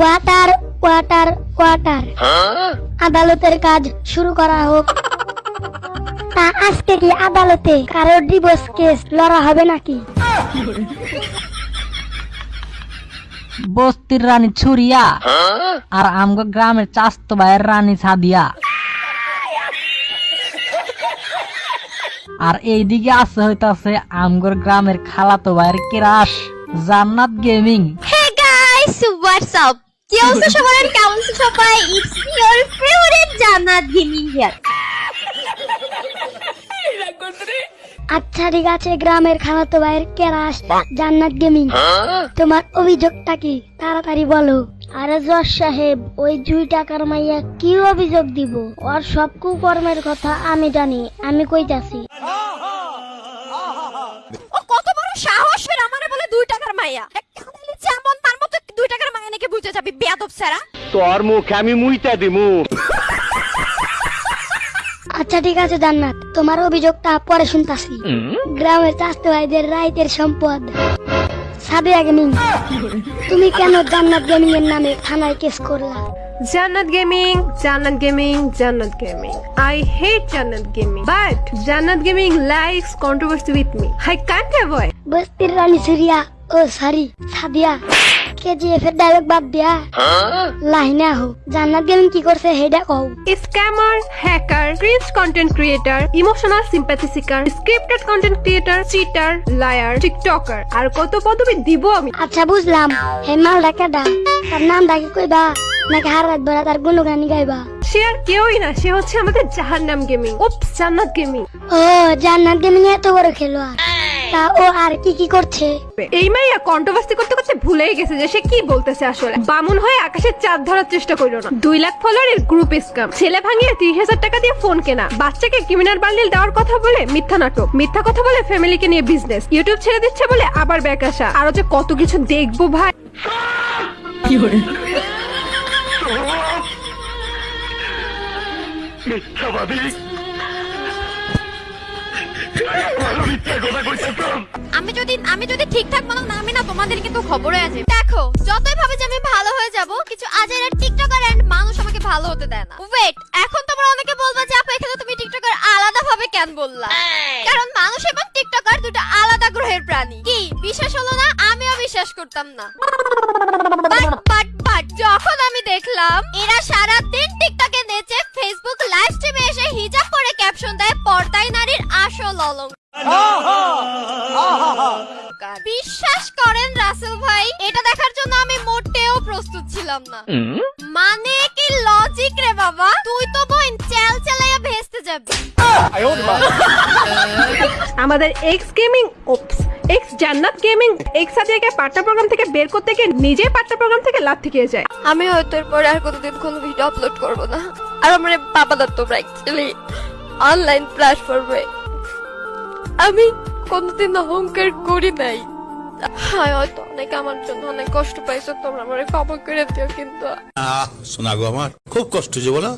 Water water water আদালতের কাজ শুরু করা হোক। তা আজকে কি আদালতে কারও ডিভোর্স কেস লড়া হবে নাকি? বস্তির রানী ছুরিয়া আর আমগো গ্রামের চাস্ত ভাইয়ের রানী সাদিয়া। আর এইদিকে আছে হইতাছে আমগর গ্রামের খালাতো ভাইয়ের কেরাস Jannat gaming. Hey guys, what's up? কি অবস্থা সবার কেমন আছো সবাই? It's your favourite Jannat gaming here আচ্ছা ঠিক আছে গ্রামের ভাইয়ের কেরাস জান্নাত গেমিং। তোমার অভিযোগটা কি? তাড়াতাড়ি বলো। আরে জজ সাহেব ওই দুই টাকার মাইয়া কি অভিযোগ দিব? ওর সব কুকর্মের কথা আমি জানি আমি কইতাছি। ও কত বড় সাহস ফের আমারে বলে দুই টাকার মাইয়া। বেয়াদব সারা তোর মুখে আমি মুইতা দিমু। আচ্ছা ঠিক আছে জান্নাত। তোমার অভিযোগটা পরে শুনতাছি। গ্রামের চাষতে ভাইদের রাইতের সম্পদ। সাদিয়া গেমিং তুমি কেন জান্নাত গেমিং এর নামে থানায় কেস করলা? Jannat Gaming, Jannat Gaming, Jannat Gaming. I hate Jannat Gaming, but Jannat Gaming likes controversy with me. I can't avoid. বস্তির রানী সুরিয়া ও সরি সাদিয়া। কেজিএফ এর ডায়লগ বাদ দিয়া। লাইনে আহো। জান্নাত গেমিং কি করছে হেডা কও। liar, tiktoker. আর কত পদবি দিব আমি? আচ্ছা বুঝলাম। হে মালটা কেডা? তার নাম ডাকি কইবা? নাকি হার রাত বেড়া তার গুণগানি গাইবা? সে আর কেউই না সে হচ্ছে আমাদের জাহান্নাম গেমিং। জান্নাত গেমিং। ও জান্নাত গেমিং এত বড় খেলোয়াড়। তা ও আর কি কি করছে? এই মাইয়া কন্ট্রোভার্সি করতে করতে ভুলেই গেছে যে সে কি বলতেছে আসলে। বামুন হয়ে আকাশের চাঁদ ধরার চেষ্টা করল না। দুই লাখ ফলোয়ারের গ্রুপ ছেলে ভাঙিয়ে তিরিশ হাজার টাকা দিয়ে ফোন কেনা। বাচ্চাকে ক্রিমিনাল বান্ডিল দেওয়ার কথা বলে মিথ্যা নাটক। মিথ্যা কথা বলে ফ্যামিলিকে নিয়ে বিজনেস ইউটিউব ছেড়ে দিচ্ছে বলে আবার ব্যাক আসা। আরও যে কত কিছু দেখব ভাই। মিথ্যাবাদী ভালো মিথ্যা কথা কইতেছ আমি যদি আমি যদি ঠিকঠাক মতো না আমি না তোমাদের কিন্তু খবরে আছে দেখো যতই ভাবে যে আমি ভালো হয়ে যাব কিছু আজের টিকটকার এন্ড মানুষ আমাকে ভালো হতে দেয় না ওয়েট এখন তোমরা অনেকে বলবা যে আপু এখানে তুমি টিকটকার আলাদা ভাবে কেন বললা কারণ মানুষ এবং টিকটকার দুটো আলাদা গ্রহের প্রাণী কি বিশ্বাস হলো না আমিও বিশ্বাস করতাম না বাট বাট বাট যখন আমি দেখলাম এরা সারা দিন টিকটকে নেচে বিশ্বাস করেন রাসেল ভাই এটা দেখার জন্য আমি মোটেও প্রস্তুত ছিলাম না। মানে কি লজিক রে বাবা? তুই তো বোন চেল চেলাইয়া ভেস্তে যাবি। আমাদের X gaming oops X Jannat gaming X সাদিয়াকে partner program থেকে বের করতে গিয়ে নিজে পার্টনার প্রোগ্রাম থেকে লাথি খেয়ে যায়। আমি হয়তো এরপরে আর কোনোদিন কোনো ভিডিও আপলোড করব না। আর আমার বাবা দত্ত অ্যাকচুয়ালি অনলাইন প্ল্যাটফর্মে আমি কোনোদিন অহংকার করি নাই। হ্যাঁ হয়তো অনেক আমার জন্য অনেক কষ্ট পাইছো, তোমরা আমার ক্ষমা করে দিও কিন্তু। গো আমার। খুব কষ্ট যে বলো।